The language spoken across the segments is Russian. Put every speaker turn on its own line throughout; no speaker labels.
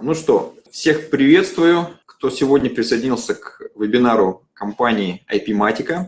Ну что, всех приветствую, кто сегодня присоединился к вебинару компании IP-Matica,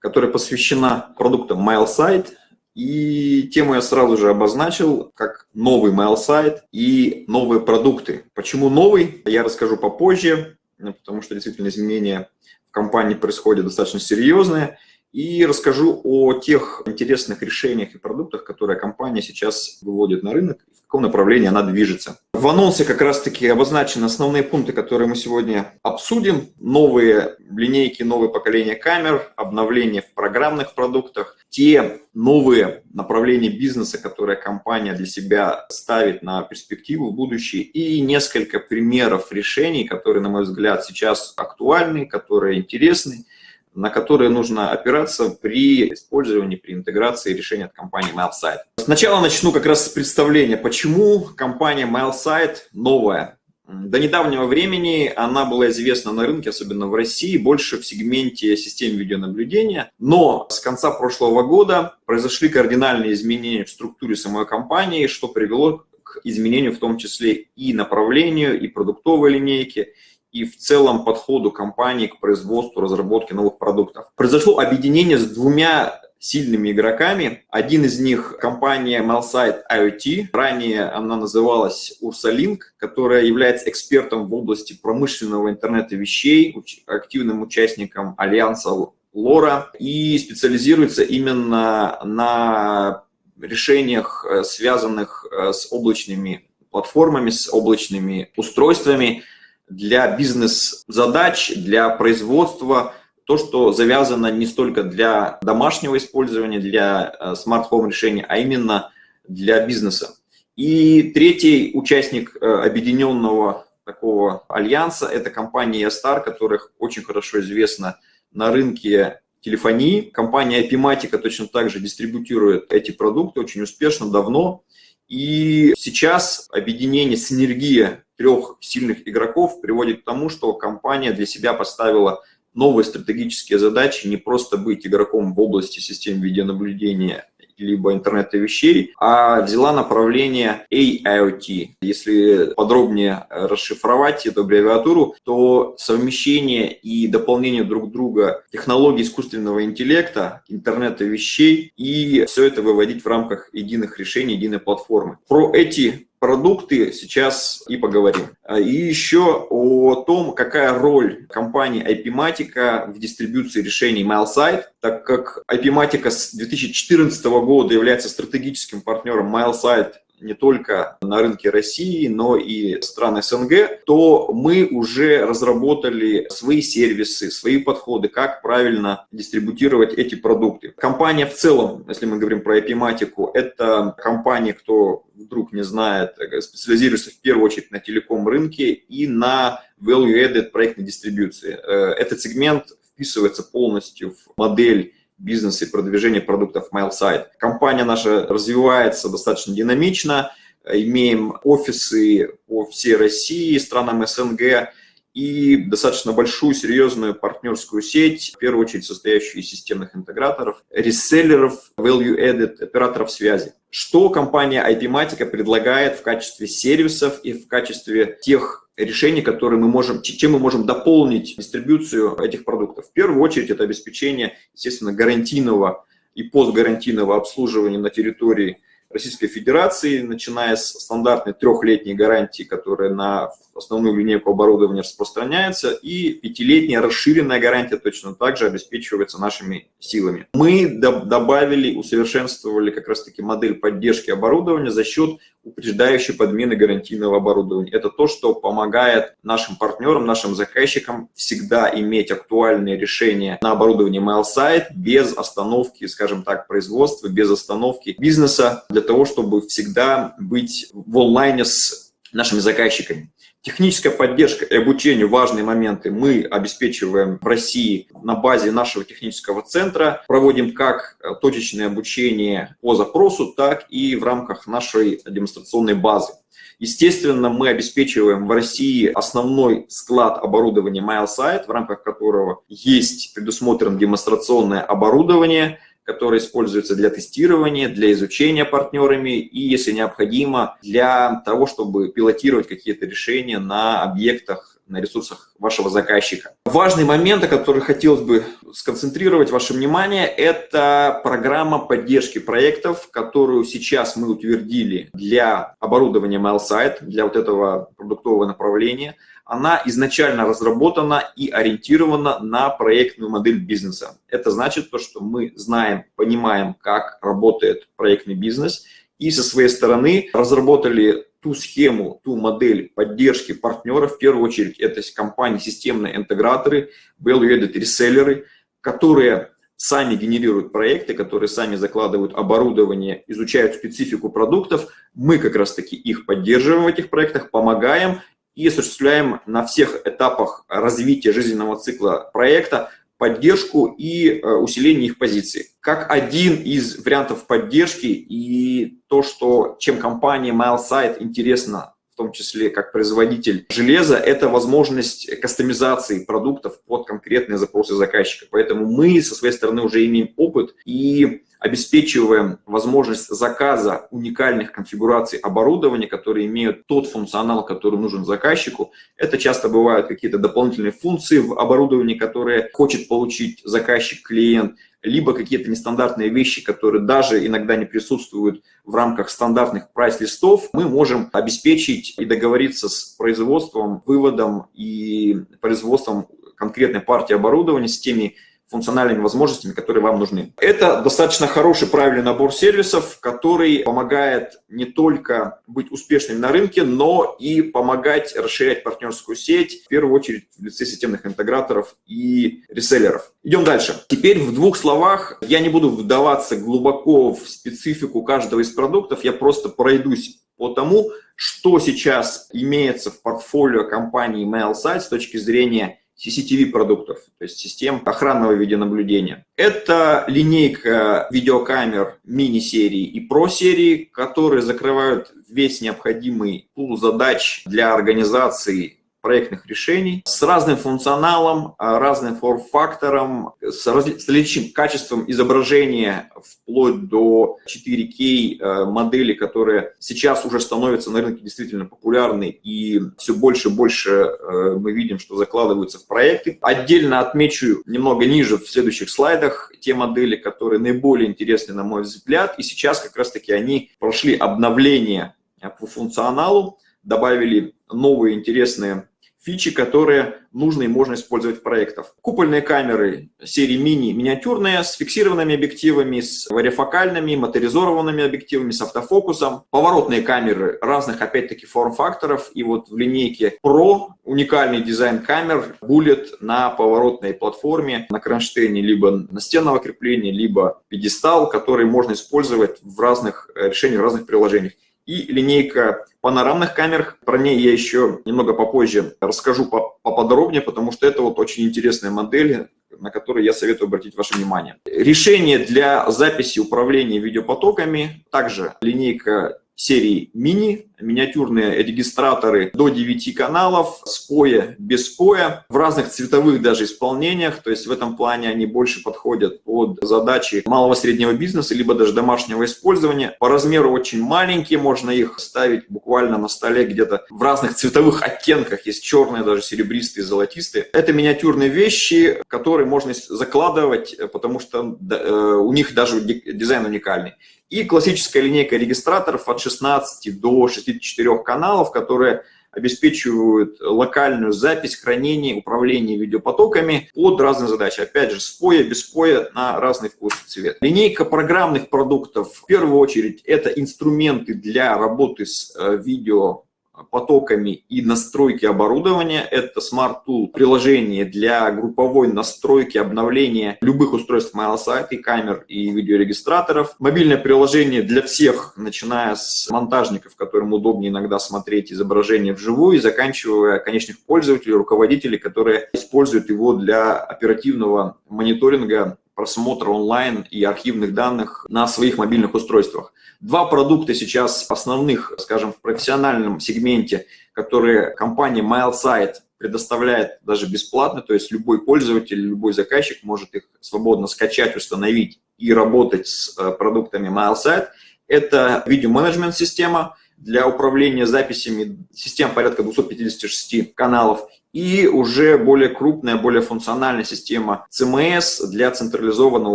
которая посвящена продуктам MailSite. И тему я сразу же обозначил как новый MailSite и новые продукты. Почему новый, я расскажу попозже, потому что действительно изменения в компании происходят достаточно серьезные – и расскажу о тех интересных решениях и продуктах, которые компания сейчас выводит на рынок, в каком направлении она движется. В анонсе как раз-таки обозначены основные пункты, которые мы сегодня обсудим. Новые линейки, новое поколение камер, обновления в программных продуктах, те новые направления бизнеса, которые компания для себя ставит на перспективу в будущее, и несколько примеров решений, которые, на мой взгляд, сейчас актуальны, которые интересны, на которые нужно опираться при использовании, при интеграции решения от компании MailSite. Сначала начну как раз с представления, почему компания MailSite новая. До недавнего времени она была известна на рынке, особенно в России, больше в сегменте систем видеонаблюдения. Но с конца прошлого года произошли кардинальные изменения в структуре самой компании, что привело к изменению в том числе и направлению, и продуктовой линейки, и в целом подходу компании к производству, разработке новых продуктов. Произошло объединение с двумя сильными игроками. Один из них – компания Malsite IoT. Ранее она называлась Ursalink, которая является экспертом в области промышленного интернета вещей, активным участником альянса LoRa и специализируется именно на решениях, э, связанных э, с облачными платформами, с облачными устройствами, для бизнес-задач, для производства, то, что завязано не столько для домашнего использования, для э, smart home решения, а именно для бизнеса. И третий участник э, объединенного такого альянса – это компания Star, которая очень хорошо известна на рынке телефонии. Компания IPmatika точно так же дистрибутирует эти продукты очень успешно, давно. И сейчас объединение, синергия трех сильных игроков приводит к тому, что компания для себя поставила новые стратегические задачи, не просто быть игроком в области систем видеонаблюдения либо интернета вещей, а взяла направление AIoT. Если подробнее расшифровать эту аббревиатуру, то совмещение и дополнение друг друга технологий искусственного интеллекта, интернета вещей и все это выводить в рамках единых решений, единой платформы. Про эти продукты сейчас и поговорим. А, и еще о том, какая роль компании IP-Matica в дистрибуции решений MailSite, так как IP-Matica с 2014 года является стратегическим партнером MailSite не только на рынке России, но и стран СНГ, то мы уже разработали свои сервисы, свои подходы, как правильно дистрибутировать эти продукты. Компания в целом, если мы говорим про IP-матику, это компания, кто вдруг не знает, специализируется в первую очередь на телеком рынке и на value-added проектной дистрибуции. Э, этот сегмент вписывается полностью в модель бизнеса и продвижения продуктов MailSite. Компания наша развивается достаточно динамично, имеем офисы по всей России, странам СНГ и достаточно большую, серьезную партнерскую сеть, в первую очередь состоящую из системных интеграторов, реселлеров, value-added, операторов связи. Что компания IP-Matica предлагает в качестве сервисов и в качестве тех решений, которые мы можем, чем мы можем дополнить дистрибуцию этих продуктов. В первую очередь это обеспечение, естественно, гарантийного и постгарантийного обслуживания на территории Российской Федерации, начиная с стандартной трехлетней гарантии, которая на основную линейку оборудования распространяется, и пятилетняя расширенная гарантия точно так же обеспечивается нашими силами. Мы добавили, усовершенствовали как раз-таки модель поддержки оборудования за счет упреждающей подмены гарантийного оборудования. Это то, что помогает нашим партнерам, нашим заказчикам всегда иметь актуальные решения на оборудовании MailSite без остановки, скажем так, производства, без остановки бизнеса, для того, чтобы всегда быть в онлайне с нашими заказчиками. Техническая поддержка и обучение – важные моменты. Мы обеспечиваем в России на базе нашего технического центра. Проводим как точечное обучение по запросу, так и в рамках нашей демонстрационной базы. Естественно, мы обеспечиваем в России основной склад оборудования MailSite, в рамках которого есть предусмотрено демонстрационное оборудование, который используется для тестирования, для изучения партнерами и, если необходимо, для того, чтобы пилотировать какие-то решения на объектах, на ресурсах вашего заказчика. Важный момент, о котором хотелось бы сконцентрировать ваше внимание, это программа поддержки проектов, которую сейчас мы утвердили для оборудования MailSite, для вот этого продуктового направления – она изначально разработана и ориентирована на проектную модель бизнеса. Это значит то, что мы знаем, понимаем, как работает проектный бизнес, и со своей стороны разработали ту схему, ту модель поддержки партнеров, в первую очередь это компании, системные интеграторы, value-added реселлеры, которые сами генерируют проекты, которые сами закладывают оборудование, изучают специфику продуктов. Мы как раз-таки их поддерживаем в этих проектах, помогаем и осуществляем на всех этапах развития жизненного цикла проекта поддержку и э, усиление их позиций. Как один из вариантов поддержки и то, что, чем компания MileSite интересна, в том числе как производитель железа, это возможность кастомизации продуктов под конкретные запросы заказчика. Поэтому мы со своей стороны уже имеем опыт и обеспечиваем возможность заказа уникальных конфигураций оборудования, которые имеют тот функционал, который нужен заказчику. Это часто бывают какие-то дополнительные функции в оборудовании, которые хочет получить заказчик-клиент, либо какие-то нестандартные вещи, которые даже иногда не присутствуют в рамках стандартных прайс-листов, мы можем обеспечить и договориться с производством, выводом и производством конкретной партии оборудования с теми функциональными возможностями, которые вам нужны. Это достаточно хороший, правильный набор сервисов, который помогает не только быть успешным на рынке, но и помогать расширять партнерскую сеть, в первую очередь в лице системных интеграторов и реселлеров. Идем дальше. Теперь в двух словах, я не буду вдаваться глубоко в специфику каждого из продуктов, я просто пройдусь по тому, что сейчас имеется в портфолио компании MailSite с точки зрения CCTV продуктов, то есть систем охранного видеонаблюдения. Это линейка видеокамер мини-серии и про-серии, которые закрывают весь необходимый пул задач для организации проектных решений с разным функционалом, а, разным форм-фактором, с различным качеством изображения вплоть до 4K э, модели, которые сейчас уже становятся на рынке действительно популярны и все больше и больше э, мы видим, что закладываются в проекты. Отдельно отмечу немного ниже в следующих слайдах те модели, которые наиболее интересны на мой взгляд, и сейчас как раз-таки они прошли обновление по функционалу, добавили новые интересные фичи, которые нужно и можно использовать в проектах. Купольные камеры серии мини миниатюрные с фиксированными объективами, с варифокальными, моторизованными объективами, с автофокусом. Поворотные камеры разных, опять-таки, форм-факторов. И вот в линейке Pro уникальный дизайн камер Bullet на поворотной платформе, на кронштейне, либо настенного крепления, либо пьедестал, который можно использовать в разных решениях, в разных приложениях и линейка панорамных камер. Про ней я еще немного попозже расскажу поподробнее, потому что это вот очень интересная модель, на которую я советую обратить ваше внимание. Решение для записи управления видеопотоками, также линейка серии мини, миниатюрные регистраторы до 9 каналов, с поя, без поя, в разных цветовых даже исполнениях, то есть в этом плане они больше подходят под задачи малого среднего бизнеса, либо даже домашнего использования. По размеру очень маленькие, можно их ставить буквально на столе где-то в разных цветовых оттенках, есть черные, даже серебристые, золотистые. Это миниатюрные вещи, которые можно закладывать, потому что э, у них даже дизайн уникальный. И классическая линейка регистраторов от 16 до 64 каналов, которые обеспечивают локальную запись, хранение, управление видеопотоками под разные задачи. Опять же, с поя, без на разный вкус и цвет. Линейка программных продуктов, в первую очередь, это инструменты для работы с э, видео потоками и настройки оборудования. Это Smart Tool приложение для групповой настройки, обновления любых устройств MailSite, и камер, и видеорегистраторов. Мобильное приложение для всех, начиная с монтажников, которым удобнее иногда смотреть изображение вживую, и заканчивая конечных пользователей, руководителей, которые используют его для оперативного мониторинга просмотра онлайн и архивных данных на своих мобильных устройствах. Два продукта сейчас основных, скажем, в профессиональном сегменте, которые компания MailSite предоставляет даже бесплатно, то есть любой пользователь, любой заказчик может их свободно скачать, установить и работать с э, продуктами MileSite. Это видеоменеджмент-система для управления записями, систем порядка 256 каналов, и уже более крупная, более функциональная система CMS для централизованного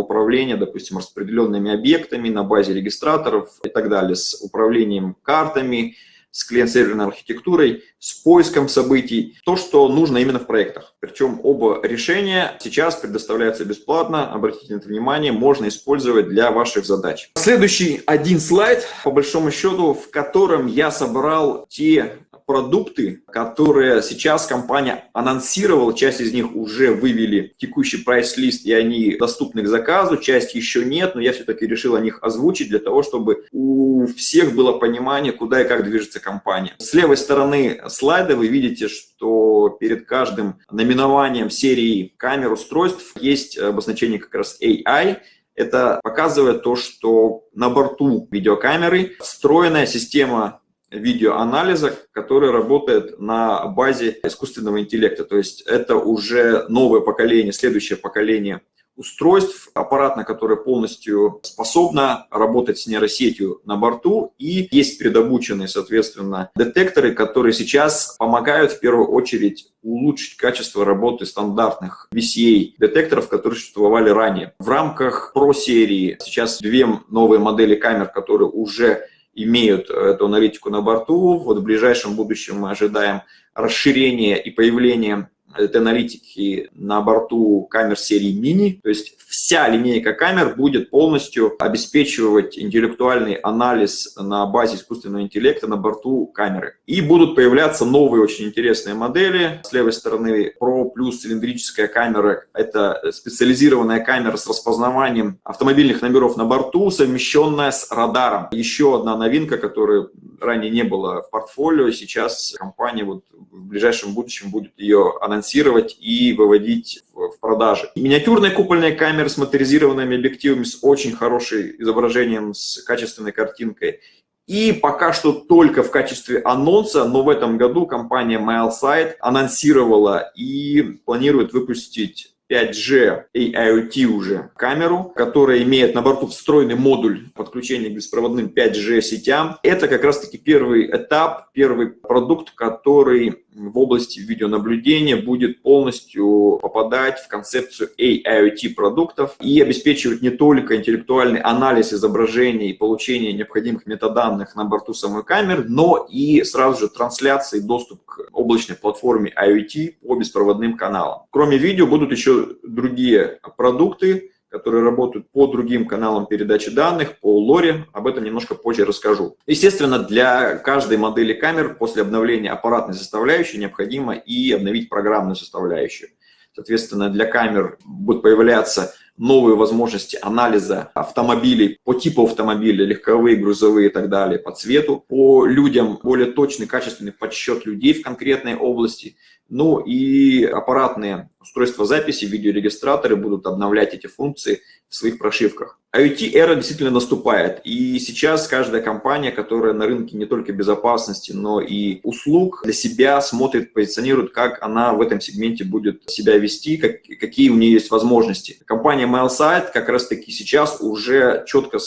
управления, допустим, распределенными объектами на базе регистраторов и так далее, с управлением картами, с клиент-серверной архитектурой, с поиском событий, то, что нужно именно в проектах. Причем оба решения сейчас предоставляются бесплатно, обратите на это внимание, можно использовать для ваших задач. Следующий один слайд, по большому счету, в котором я собрал те продукты, которые сейчас компания анонсировала, часть из них уже вывели в текущий прайс-лист, и они доступны к заказу, часть еще нет, но я все-таки решил о них озвучить для того, чтобы у всех было понимание, куда и как движется компания. С левой стороны слайда вы видите, что перед каждым наименованием серии камер устройств есть обозначение как раз AI, это показывает то, что на борту видеокамеры встроенная система видеоанализа, который работает на базе искусственного интеллекта. То есть это уже новое поколение, следующее поколение устройств, аппаратно, которое полностью способно работать с нейросетью на борту, и есть предобученные, соответственно, детекторы, которые сейчас помогают в первую очередь улучшить качество работы стандартных VCA-детекторов, которые существовали ранее. В рамках Pro серии сейчас две новые модели камер, которые уже имеют эту аналитику на борту. Вот в ближайшем будущем мы ожидаем расширения и появления этой аналитики на борту камер серии мини. То есть вся линейка камер будет полностью обеспечивать интеллектуальный анализ на базе искусственного интеллекта на борту камеры. И будут появляться новые очень интересные модели. С левой стороны Pro плюс цилиндрическая камера. Это специализированная камера с распознаванием автомобильных номеров на борту, совмещенная с радаром. Еще одна новинка, которая ранее не было в портфолио. Сейчас компания вот в ближайшем будущем будет ее анонсировать и выводить в продажи. Миниатюрные купольные камеры с моторизированными объективами, с очень хорошим изображением, с качественной картинкой. И пока что только в качестве анонса, но в этом году компания MileSight анонсировала и планирует выпустить 5G и IoT уже камеру, которая имеет на борту встроенный модуль подключения к беспроводным 5G сетям. Это как раз-таки первый этап, первый продукт, который в области видеонаблюдения будет полностью попадать в концепцию AIoT продуктов и обеспечивать не только интеллектуальный анализ изображений и получение необходимых метаданных на борту самой камеры, но и сразу же трансляции доступ к облачной платформе IoT по беспроводным каналам. Кроме видео будут еще другие продукты, которые работают по другим каналам передачи данных, по лоре. Об этом немножко позже расскажу. Естественно, для каждой модели камер после обновления аппаратной составляющей необходимо и обновить программную составляющую. Соответственно, для камер будут появляться новые возможности анализа автомобилей по типу автомобиля, легковые, грузовые и так далее, по цвету, по людям более точный, качественный подсчет людей в конкретной области, ну и аппаратные устройства записи, видеорегистраторы будут обновлять эти функции в своих прошивках. IoT-эра действительно наступает, и сейчас каждая компания, которая на рынке не только безопасности, но и услуг, для себя смотрит, позиционирует, как она в этом сегменте будет себя вести, как, какие у нее есть возможности. Компания MailSite как раз-таки сейчас уже четко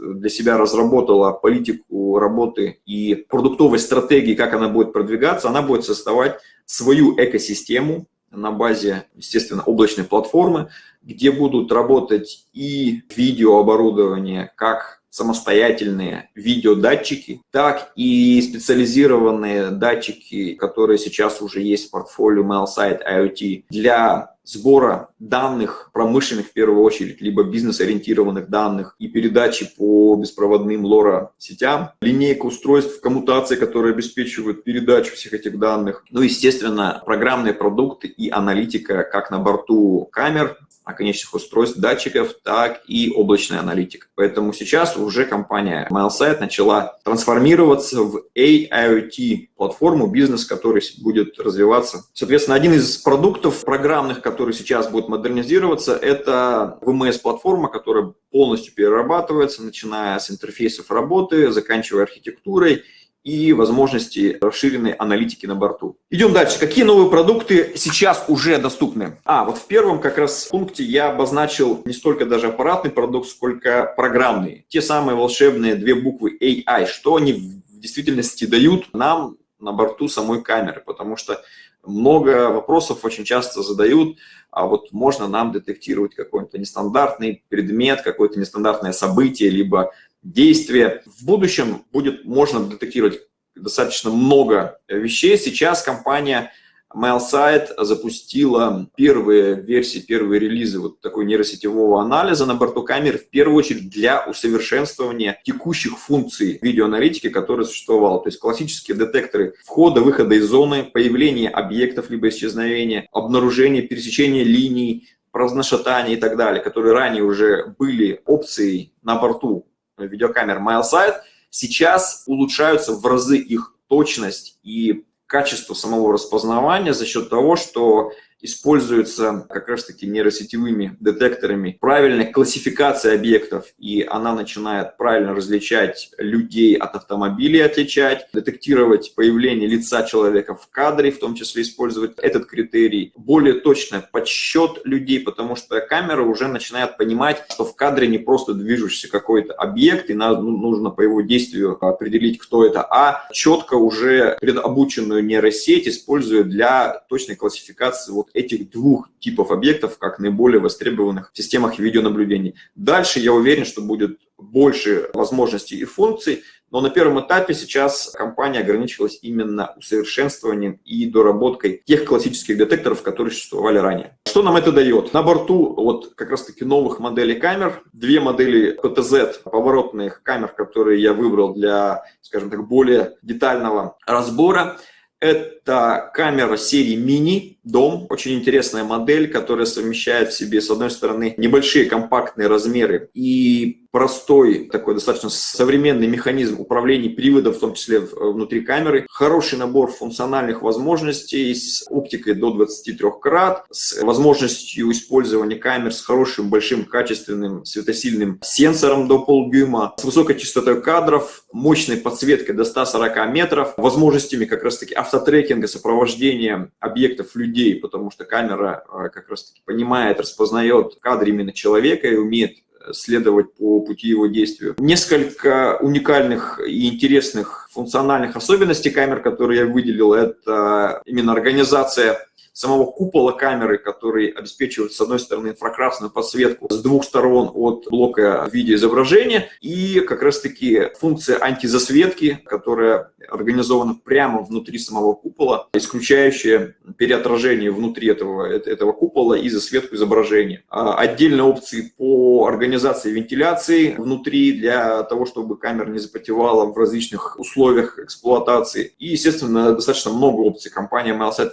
для себя разработала политику работы и продуктовой стратегии, как она будет продвигаться, она будет создавать свою экосистему на базе, естественно, облачной платформы, где будут работать и видеооборудование, как самостоятельные видеодатчики, так и специализированные датчики, которые сейчас уже есть в портфолио MailSite IoT для сбора данных промышленных в первую очередь, либо бизнес-ориентированных данных и передачи по беспроводным лора-сетям, линейка устройств коммутации, которые обеспечивают передачу всех этих данных, ну, естественно, программные продукты и аналитика как на борту камер, конечных устройств, датчиков, так и облачная аналитика. Поэтому сейчас уже компания MileSite начала трансформироваться в AIoT платформу, бизнес, который будет развиваться. Соответственно, один из продуктов программных, который сейчас будет модернизироваться, это VMS-платформа, которая полностью перерабатывается, начиная с интерфейсов работы, заканчивая архитектурой и возможности расширенной аналитики на борту. Идем дальше. Какие новые продукты сейчас уже доступны? А, вот в первом как раз пункте я обозначил не столько даже аппаратный продукт, сколько программный. Те самые волшебные две буквы AI. Что они в действительности дают нам на борту самой камеры? Потому что много вопросов очень часто задают, а вот можно нам детектировать какой-то нестандартный предмет, какое-то нестандартное событие, либо действие. В будущем будет можно детектировать достаточно много вещей. Сейчас компания MailSite запустила первые версии, первые релизы вот такой нейросетевого анализа на борту камер, в первую очередь для усовершенствования текущих функций видеоаналитики, которые существовало. То есть классические детекторы входа, выхода из зоны, появления объектов либо исчезновения, обнаружения, пересечения линий, разношатания и так далее, которые ранее уже были опцией на борту видеокамер MileSight, сейчас улучшаются в разы их точность и качество самого распознавания за счет того, что используется как раз-таки нейросетевыми детекторами правильная классификация объектов, и она начинает правильно различать людей от автомобилей, отличать, детектировать появление лица человека в кадре, в том числе использовать этот критерий, более точно подсчет людей, потому что камера уже начинает понимать, что в кадре не просто движущийся какой-то объект, и ну, нужно по его действию определить, кто это, а четко уже предобученную нейросеть используют для точной классификации вот этих двух типов объектов как наиболее востребованных в системах видеонаблюдения. Дальше я уверен, что будет больше возможностей и функций, но на первом этапе сейчас компания ограничилась именно усовершенствованием и доработкой тех классических детекторов, которые существовали ранее. Что нам это дает? На борту вот как раз таки новых моделей камер, две модели PTZ поворотных камер, которые я выбрал для, скажем так, более детального разбора. Это камера серии Mini Дом. Очень интересная модель, которая совмещает в себе, с одной стороны, небольшие компактные размеры и простой, такой достаточно современный механизм управления приводом, в том числе внутри камеры. Хороший набор функциональных возможностей с оптикой до 23 крат, с возможностью использования камер с хорошим, большим, качественным светосильным сенсором до полдюйма, с высокой частотой кадров, мощной подсветкой до 140 метров, возможностями как раз-таки автотрекинга, сопровождения объектов людей, потому что камера э, как раз-таки понимает, распознает кадр именно человека и умеет следовать по пути его действия. Несколько уникальных и интересных функциональных особенностей камер, которые я выделил, это именно организация самого купола камеры, который обеспечивает, с одной стороны, инфракрасную подсветку с двух сторон от блока видеоизображения, и как раз-таки функция антизасветки, которая организована прямо внутри самого купола, исключающая переотражение внутри этого, этого купола и засветку изображения. А отдельные опции по организации вентиляции внутри для того, чтобы камера не запотевала в различных условиях эксплуатации. И, естественно, достаточно много опций. Компания MailSet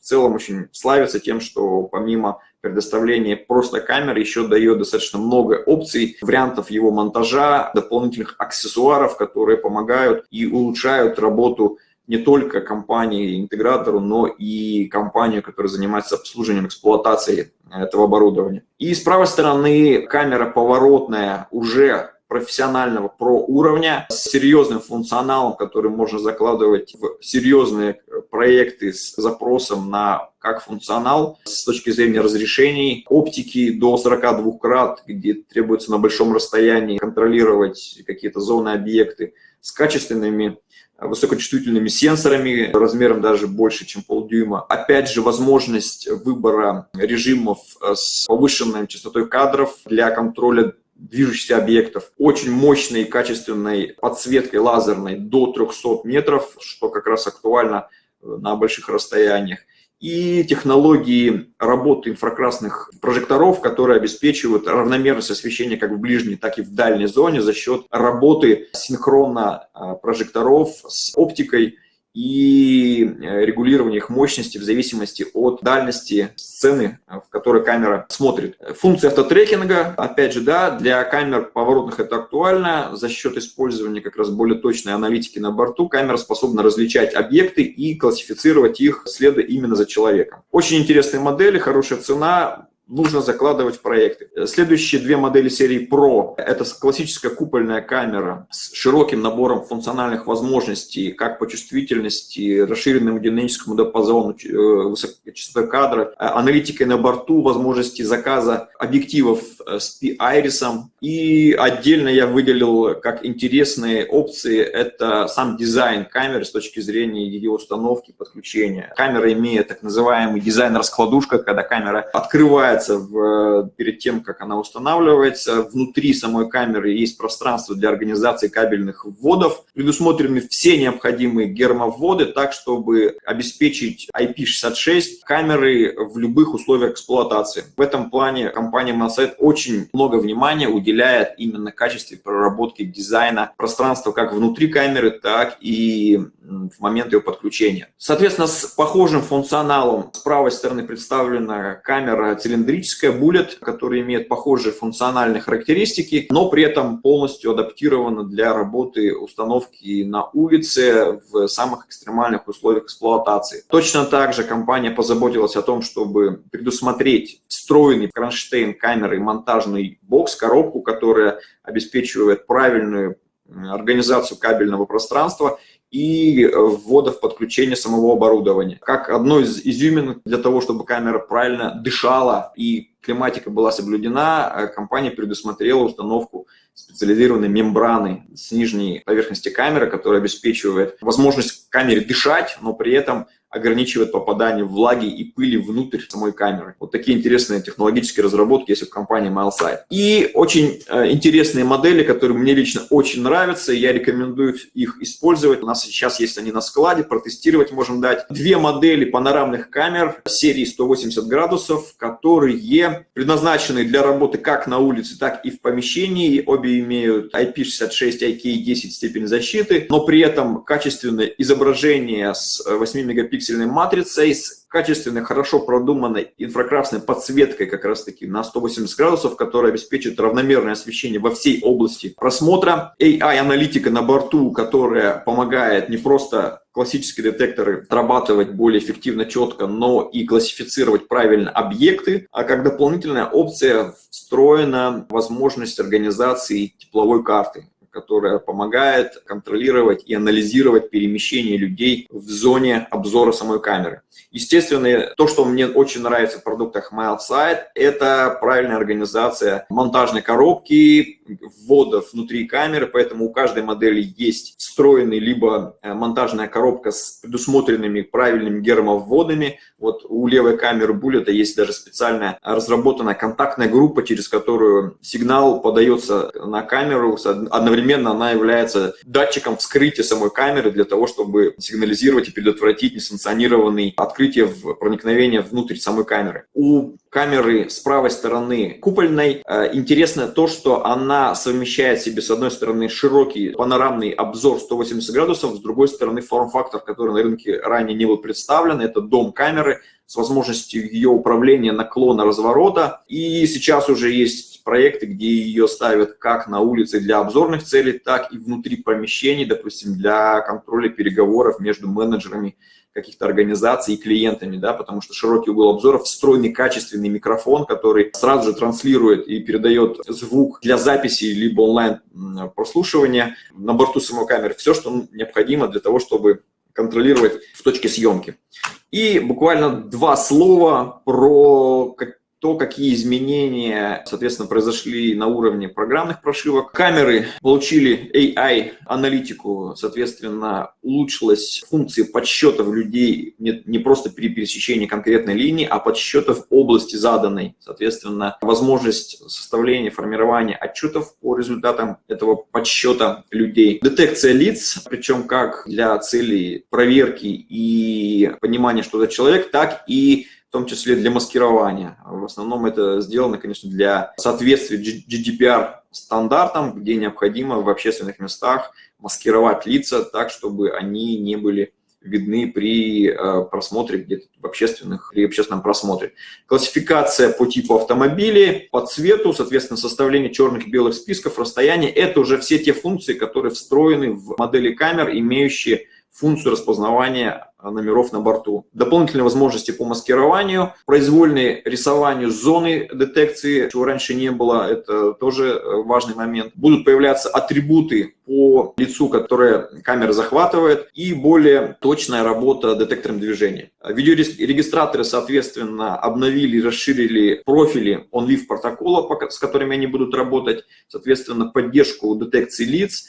в целом очень славится тем, что помимо предоставления просто камер еще дает достаточно много опций, вариантов его монтажа, дополнительных аксессуаров, которые помогают и улучшают работу не только компании-интегратору, но и компанию, которая занимается обслуживанием, эксплуатацией этого оборудования. И с правой стороны камера поворотная уже профессионального про уровня с серьезным функционалом, который можно закладывать в серьезные проекты с запросом на как функционал с точки зрения разрешений, оптики до 42 крат, где требуется на большом расстоянии контролировать какие-то зоны, объекты, с качественными высокочувствительными сенсорами размером даже больше, чем полдюйма. Опять же, возможность выбора режимов с повышенной частотой кадров для контроля движущихся объектов, очень мощной качественной подсветкой лазерной до 300 метров, что как раз актуально э, на больших расстояниях, и технологии работы инфракрасных прожекторов, которые обеспечивают равномерность освещения как в ближней, так и в дальней зоне за счет работы синхронно э, прожекторов с оптикой и э, регулирование их мощности в зависимости от дальности сцены, в которой камера смотрит. Функция автотрекинга, опять же, да, для камер поворотных это актуально. За счет использования как раз более точной аналитики на борту камера способна различать объекты и классифицировать их, следуя именно за человеком. Очень интересные модели, хорошая цена, нужно закладывать в проекты. Следующие две модели серии Pro – это классическая купольная камера с широким набором функциональных возможностей, как по чувствительности, расширенному динамическому диапазону, э, высокочастотой кадра, э, аналитикой на борту, возможности заказа объективов э, с айрисом. И отдельно я выделил как интересные опции – это сам дизайн камеры с точки зрения ее установки, подключения. Камера имеет так называемый дизайн-раскладушка, когда камера открывается в, перед тем, как она устанавливается. Внутри самой камеры есть пространство для организации кабельных вводов. Предусмотрены все необходимые гермовводы, так, чтобы обеспечить IP66 камеры в любых условиях эксплуатации. В этом плане компания Monset очень много внимания уделяет именно качестве проработки дизайна пространства как внутри камеры, так и в момент ее подключения. Соответственно, с похожим функционалом с правой стороны представлена камера цилиндрическая Bullet, которая имеет похожие функциональные характеристики, но при этом полностью адаптирована для работы установки на улице в самых экстремальных условиях эксплуатации. Точно так же компания позаботилась о том, чтобы предусмотреть встроенный кронштейн камеры монтажный бокс, коробку, которая обеспечивает правильную организацию кабельного пространства и ввода в подключение самого оборудования. Как одно из изюминок для того, чтобы камера правильно дышала и климатика была соблюдена, э, компания предусмотрела установку специализированной мембраны с нижней поверхности камеры, которая обеспечивает возможность камере дышать, но при этом ограничивает попадание влаги и пыли внутрь самой камеры. Вот такие интересные технологические разработки есть в компании MileSight. И очень э, интересные модели, которые мне лично очень нравятся, я рекомендую их использовать. У нас сейчас есть они на складе, протестировать можем дать. Две модели панорамных камер серии 180 градусов, которые предназначены для работы как на улице, так и в помещении. Обе имеют IP66, IK10 степень защиты, но при этом качественное изображение с 8 мегапикселей пиксельной матрицей с качественной, хорошо продуманной инфракрасной подсветкой как раз-таки на 180 градусов, которая обеспечит равномерное освещение во всей области просмотра. AI-аналитика на борту, которая помогает не просто классические детекторы отрабатывать более эффективно, четко, но и классифицировать правильно объекты, а как дополнительная опция встроена возможность организации тепловой карты которая помогает контролировать и анализировать перемещение людей в зоне обзора самой камеры. Естественно, то, что мне очень нравится в продуктах MildSight, это правильная организация монтажной коробки, вводов внутри камеры, поэтому у каждой модели есть встроенный либо э, монтажная коробка с предусмотренными правильными гермовводами. Вот у левой камеры Bullet есть даже специальная разработанная контактная группа, через которую сигнал подается на камеру, одновременно она является датчиком вскрытия самой камеры для того, чтобы сигнализировать и предотвратить несанкционированный открытие в проникновение внутрь самой камеры. У камеры с правой стороны купольной э, интересно то, что она совмещает в себе с одной стороны широкий панорамный обзор 180 градусов, с другой стороны форм-фактор, который на рынке ранее не был представлен, это дом камеры с возможностью ее управления наклона разворота. И сейчас уже есть проекты, где ее ставят как на улице для обзорных целей, так и внутри помещений, допустим, для контроля переговоров между менеджерами каких-то организаций и клиентами, да, потому что широкий угол обзора, встроенный качественный микрофон, который сразу же транслирует и передает звук для записи либо онлайн прослушивания на борту самой камеры, все, что необходимо для того, чтобы контролировать в точке съемки. И буквально два слова про то, какие изменения, соответственно, произошли на уровне программных прошивок. Камеры получили AI-аналитику, соответственно, улучшилась функция подсчетов людей не, не просто при пересечении конкретной линии, а подсчетов области заданной. Соответственно, возможность составления, формирования отчетов по результатам этого подсчета людей. Детекция лиц, причем как для целей проверки и понимания, что это человек, так и в том числе для маскирования. В основном это сделано, конечно, для соответствия GDPR стандартам, где необходимо в общественных местах маскировать лица так, чтобы они не были видны при э, просмотре где-то в общественных или общественном просмотре. Классификация по типу автомобилей, по цвету, соответственно, составление черных и белых списков, расстояние – это уже все те функции, которые встроены в модели камер, имеющие функцию распознавания номеров на борту. Дополнительные возможности по маскированию, произвольное рисованию зоны детекции, чего раньше не было, это тоже э, важный момент. Будут появляться атрибуты по лицу, которые камера захватывает, и более точная работа детектором движения. Видеорегистраторы, соответственно, обновили расширили профили OnLive протокола, с которыми они будут работать, соответственно, поддержку детекции лиц,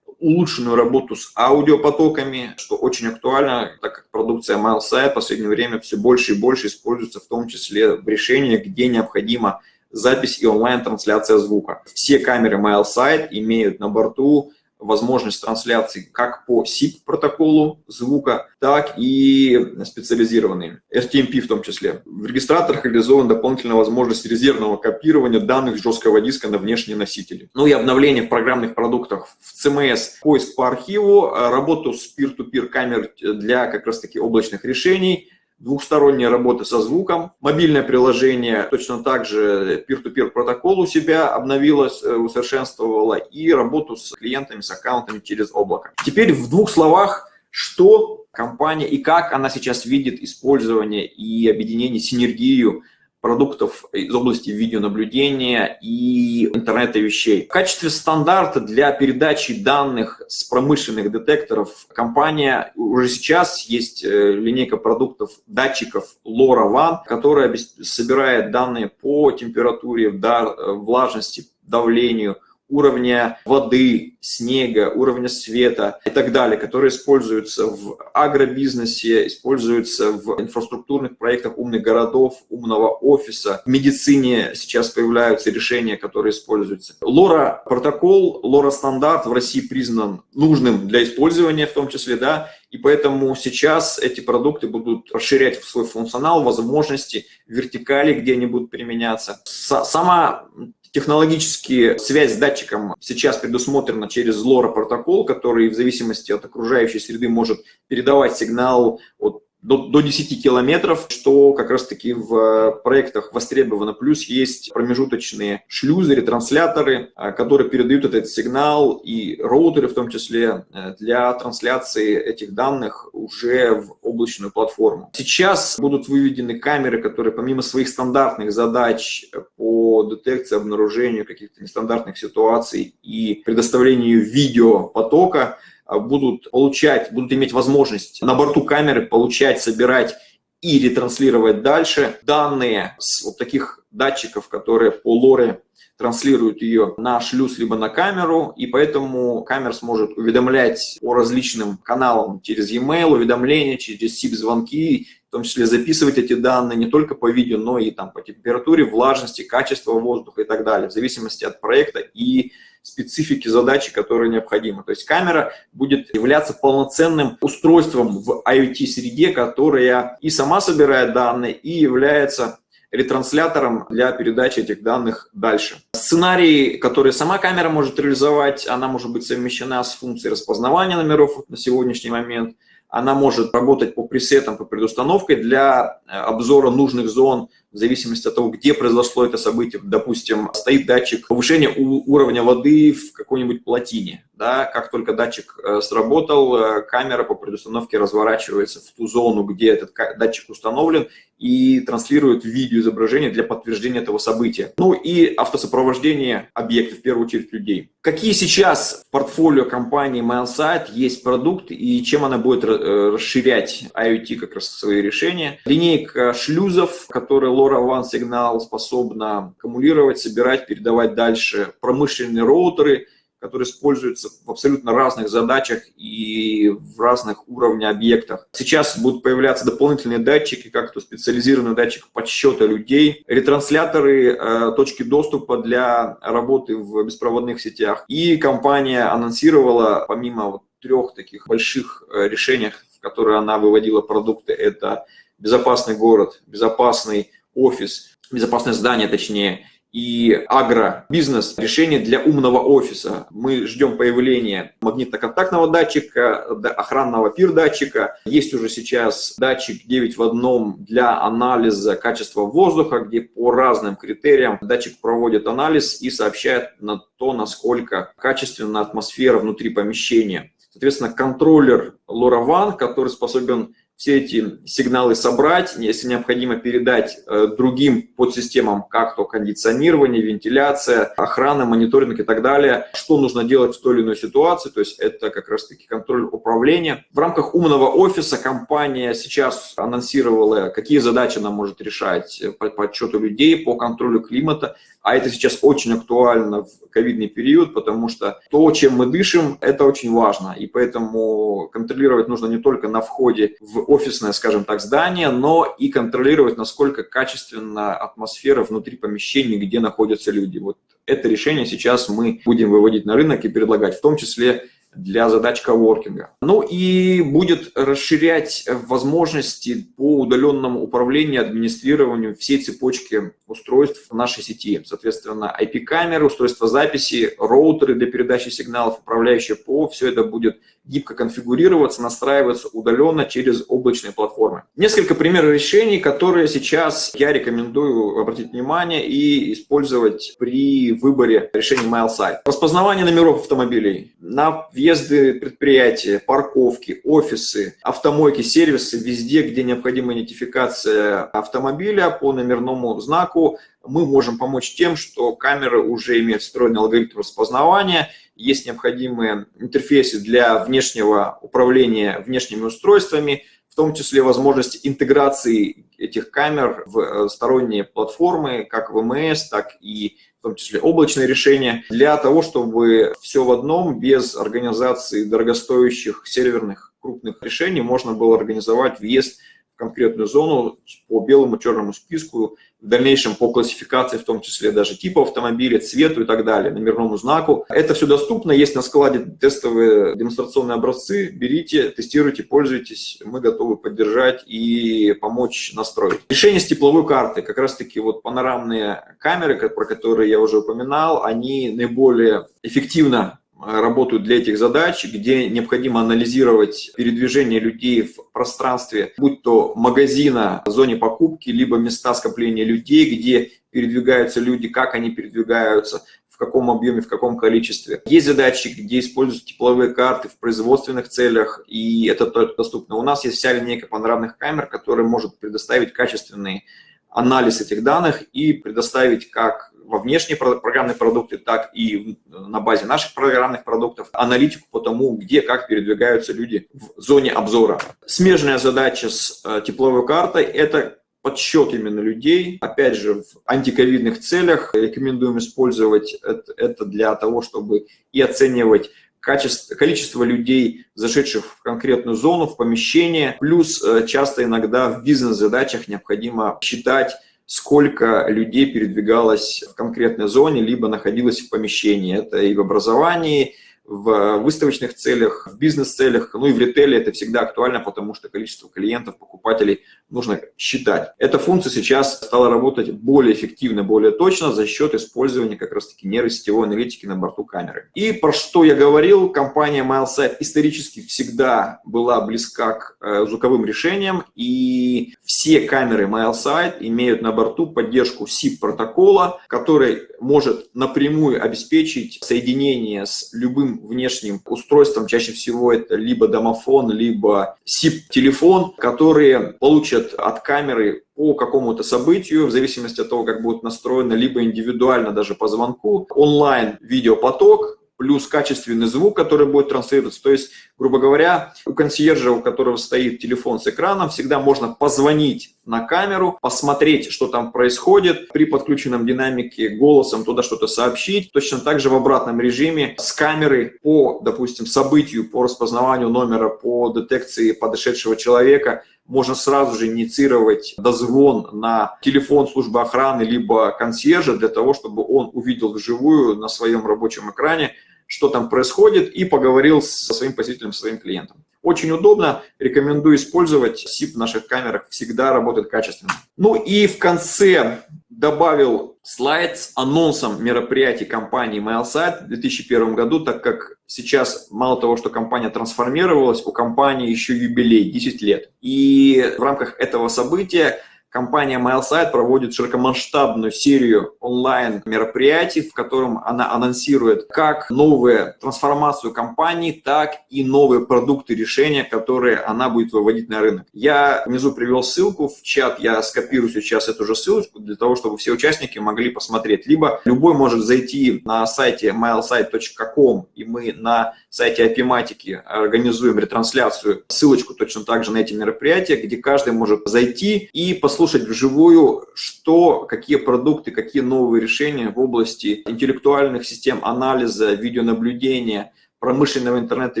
улучшенную работу с аудиопотоками, что очень актуально, так как продукция MileSite в последнее время все больше и больше используется, в том числе в решениях, где необходима запись и онлайн-трансляция звука. Все камеры MileSite имеют на борту возможность трансляции как по SIP протоколу звука, так и специализированные, RTMP в том числе. В регистраторах реализована дополнительная возможность резервного копирования данных с жесткого диска на внешние носители. Ну и обновление в программных продуктах в CMS, поиск по архиву, работу с peer-to-peer -peer камер для как раз таки облачных решений, двухсторонняя работа со звуком, мобильное приложение точно так же peer-to-peer протокол у себя обновилось, э, усовершенствовало и работу с клиентами, с аккаунтами через облако. Теперь в двух словах, что компания и как она сейчас видит использование и объединение, синергию продуктов из области видеонаблюдения и интернета вещей. В качестве стандарта для передачи данных с промышленных детекторов компания уже сейчас есть э, линейка продуктов датчиков LoRaWAN, которая собирает данные по температуре, влажности, давлению, уровня воды, снега, уровня света и так далее, которые используются в агробизнесе, используются в инфраструктурных проектах умных городов, умного офиса. В медицине сейчас появляются решения, которые используются. LoRa протокол, LoRa стандарт в России признан нужным для использования в том числе, да, и поэтому сейчас эти продукты будут расширять свой функционал, возможности, вертикали, где они будут применяться. Сама Технологически связь с датчиком сейчас предусмотрена через LoRa протокол, который в зависимости от окружающей среды может передавать сигнал от до, до 10 километров, что как раз-таки в э, проектах востребовано. Плюс есть промежуточные шлюзы, ретрансляторы, э, которые передают этот сигнал, и роутеры в том числе, э, для трансляции этих данных уже в облачную платформу. Сейчас будут выведены камеры, которые помимо своих стандартных задач по детекции, обнаружению каких-то нестандартных ситуаций и предоставлению видеопотока, будут получать, будут иметь возможность на борту камеры получать, собирать и ретранслировать дальше данные с вот таких датчиков, которые по лоре транслируют ее на шлюз либо на камеру, и поэтому камера сможет уведомлять по различным каналам через e-mail, уведомления, через SIP-звонки, в том числе записывать эти данные не только по видео, но и там, по температуре, влажности, качеству воздуха и так далее, в зависимости от проекта и специфики задачи, которые необходимы. То есть камера будет являться полноценным устройством в IoT-среде, которая и сама собирает данные, и является ретранслятором для передачи этих данных дальше. Сценарий, который сама камера может реализовать, она может быть совмещена с функцией распознавания номеров на сегодняшний момент. Она может работать по пресетам, по предустановке для э, обзора нужных зон в зависимости от того, где произошло это событие. Допустим, стоит датчик повышения уровня воды в какой-нибудь плотине. Да? Как только датчик э, сработал, э, камера по предустановке разворачивается в ту зону, где этот датчик установлен, и транслирует видеоизображение для подтверждения этого события. Ну и автосопровождение объектов, в первую очередь людей. Какие сейчас в портфолио компании MileSite есть продукты и чем она будет э, расширять IoT как раз свои решения? Линейка шлюзов, которые LoRaWAN сигнал способна аккумулировать, собирать, передавать дальше. Промышленные роутеры, которые используются в абсолютно разных задачах и в разных уровнях объектах. Сейчас будут появляться дополнительные датчики, как то специализированный датчик подсчета людей, ретрансляторы, э, точки доступа для работы в беспроводных сетях. И компания анонсировала, помимо вот трех таких больших э, решений, в которые она выводила продукты, это безопасный город, безопасный офис, безопасное здание точнее, и агробизнес, решение для умного офиса. Мы ждем появления магнитно-контактного датчика, охранного пир-датчика. Есть уже сейчас датчик 9 в одном для анализа качества воздуха, где по разным критериям датчик проводит анализ и сообщает на то, насколько качественна атмосфера внутри помещения соответственно, контроллер LoRaWAN, который способен все эти сигналы собрать, если необходимо передать э, другим подсистемам, как то кондиционирование, вентиляция, охрана, мониторинг и так далее, что нужно делать в той или иной ситуации, то есть это как раз-таки контроль управления. В рамках умного офиса компания сейчас анонсировала, какие задачи она может решать по подсчету людей, по контролю климата, а это сейчас очень актуально в ковидный период, потому что то, чем мы дышим, это очень важно. И поэтому контролировать нужно не только на входе в офисное, скажем так, здание, но и контролировать, насколько качественна атмосфера внутри помещений, где находятся люди. Вот это решение сейчас мы будем выводить на рынок и предлагать, в том числе для задач коворкинга. Ну и будет расширять возможности по удаленному управлению, администрированию всей цепочки устройств нашей сети. Соответственно, IP-камеры, устройства записи, роутеры для передачи сигналов, управляющие ПО, все это будет гибко конфигурироваться, настраиваться удаленно через облачные платформы. Несколько примеров решений, которые сейчас я рекомендую обратить внимание и использовать при выборе решений MileSite. Распознавание номеров автомобилей на въезды предприятия, парковки, офисы, автомойки, сервисы, везде, где необходима идентификация автомобиля по номерному знаку, мы можем помочь тем, что камеры уже имеют встроенный алгоритм распознавания, есть необходимые интерфейсы для внешнего управления внешними устройствами, в том числе возможность интеграции этих камер в э, сторонние платформы, как ВМС, так и том числе облачные решения, для того, чтобы все в одном, без организации дорогостоящих серверных крупных решений, можно было организовать въезд конкретную зону по белому черному списку, в дальнейшем по классификации, в том числе даже типа автомобиля, цвету и так далее, номерному знаку. Это все доступно, есть на складе тестовые демонстрационные образцы, берите, тестируйте, пользуйтесь, мы готовы поддержать и помочь настроить. Решение с тепловой карты, как раз таки вот панорамные камеры, про которые я уже упоминал, они наиболее эффективно работают для этих задач, где необходимо анализировать передвижение людей в пространстве, будь то магазина, зоне покупки, либо места скопления людей, где передвигаются люди, как они передвигаются, в каком объеме, в каком количестве. Есть задачи, где используются тепловые карты в производственных целях, и это только доступно. У нас есть вся линейка панорамных камер, которая может предоставить качественный анализ этих данных и предоставить как во внешние программные продукты, так и на базе наших программных продуктов аналитику по тому, где, как передвигаются люди в зоне обзора. Смежная задача с э, тепловой картой – это подсчет именно людей. Опять же, в антиковидных целях рекомендуем использовать это, это для того, чтобы и оценивать качество, количество людей, зашедших в конкретную зону, в помещение. Плюс э, часто иногда в бизнес-задачах необходимо считать сколько людей передвигалось в конкретной зоне, либо находилось в помещении. Это и в образовании, в выставочных целях, в бизнес-целях, ну и в ритейле это всегда актуально, потому что количество клиентов, покупателей нужно считать. Эта функция сейчас стала работать более эффективно, более точно за счет использования как раз-таки нейросетевой аналитики на борту камеры. И про что я говорил, компания MileSight исторически всегда была близка к э, звуковым решениям, и все камеры MileSight имеют на борту поддержку SIP-протокола, который может напрямую обеспечить соединение с любым внешним устройством, чаще всего это либо домофон, либо SIP-телефон, которые получат от камеры по какому-то событию, в зависимости от того, как будет настроено, либо индивидуально даже по звонку, онлайн видеопоток, плюс качественный звук, который будет транслироваться. То есть, грубо говоря, у консьержа, у которого стоит телефон с экраном, всегда можно позвонить на камеру, посмотреть, что там происходит, при подключенном динамике голосом туда что-то сообщить. Точно так же в обратном режиме с камеры по, допустим, событию, по распознаванию номера, по детекции подошедшего человека можно сразу же инициировать дозвон на телефон службы охраны либо консьержа для того, чтобы он увидел вживую на своем рабочем экране, что там происходит, и поговорил со своим посетителем, со своим клиентом. Очень удобно, рекомендую использовать. SIP в наших камерах всегда работает качественно. Ну и в конце добавил слайд с анонсом мероприятий компании MailSite в 2001 году, так как сейчас мало того, что компания трансформировалась, у компании еще юбилей 10 лет. И в рамках этого события компания MailSite проводит широкомасштабную серию онлайн-мероприятий, в котором она анонсирует как новую трансформацию компании, так и новые продукты, решения, которые она будет выводить на рынок. Я внизу привел ссылку в чат, я скопирую сейчас эту же ссылочку для того, чтобы все участники могли посмотреть. Либо любой может зайти на сайте mailsite.com, и мы на сайте IP организуем ретрансляцию, ссылочку точно так же на эти мероприятия, где каждый может зайти и послушать вживую, что, какие продукты, какие новые решения в области интеллектуальных систем анализа, видеонаблюдения, промышленного интернета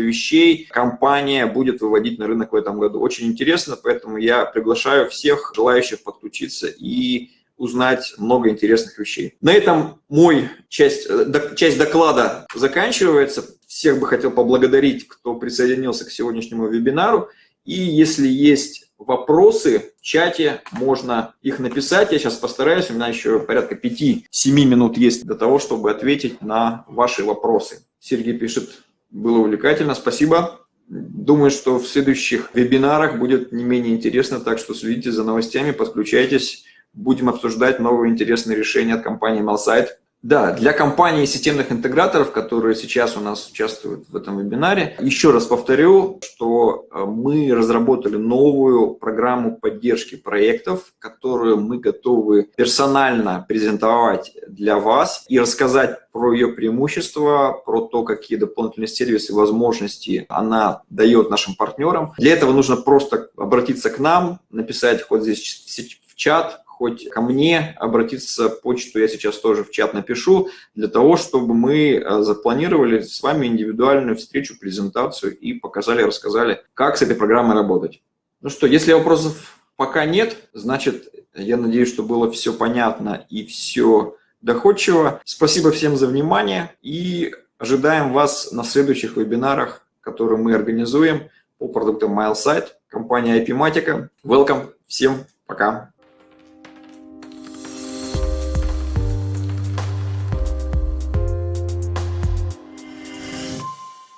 вещей компания будет выводить на рынок в этом году. Очень интересно, поэтому я приглашаю всех желающих подключиться и узнать много интересных вещей. На этом мой часть, э, часть доклада заканчивается. Всех бы хотел поблагодарить, кто присоединился к сегодняшнему вебинару. И если есть вопросы в чате, можно их написать. Я сейчас постараюсь, у меня еще порядка 5-7 минут есть для того, чтобы ответить на ваши вопросы. Сергей пишет, было увлекательно, спасибо. Думаю, что в следующих вебинарах будет не менее интересно, так что следите за новостями, подключайтесь, будем обсуждать новые интересные решения от компании Malsite. Да, для компаний системных интеграторов, которые сейчас у нас участвуют в этом вебинаре, еще раз повторю, что э, мы разработали новую программу поддержки проектов, которую мы готовы персонально презентовать для вас и рассказать про ее преимущества, про то, какие дополнительные сервисы и возможности она дает нашим партнерам. Для этого нужно просто обратиться к нам, написать хоть здесь в чат, хоть ко мне обратиться, почту я сейчас тоже в чат напишу, для того, чтобы мы э, запланировали с вами индивидуальную встречу, презентацию и показали, рассказали, как с этой программой работать. Ну что, если вопросов пока нет, значит, я надеюсь, что было все понятно и все доходчиво. Спасибо всем за внимание и ожидаем вас на следующих вебинарах, которые мы организуем по продуктам MileSite, компания IP-Matica. Welcome, всем пока!